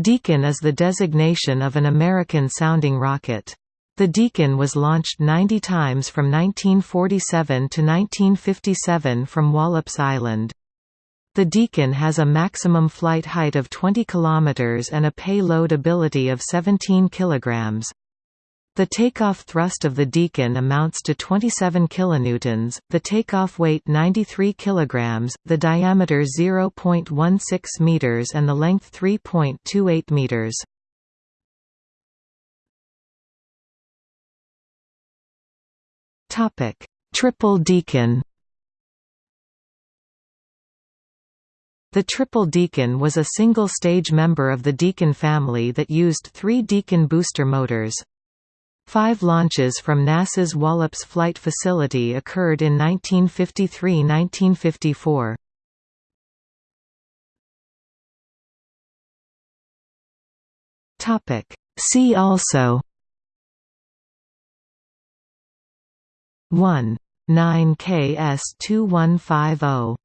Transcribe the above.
Deacon is the designation of an American-sounding rocket. The Deacon was launched 90 times from 1947 to 1957 from Wallops Island. The Deacon has a maximum flight height of 20 km and a payload ability of 17 kg. The takeoff thrust of the Deacon amounts to 27 kilonewtons, the takeoff weight 93 kilograms, the diameter 0.16 meters and the length 3.28 meters. Topic: Triple Deacon. The Triple Deacon was a single-stage member of the Deacon family that used three Deacon booster motors. Five launches from NASA's Wallops Flight Facility occurred in 1953–1954. See also 1. 9 KS 2150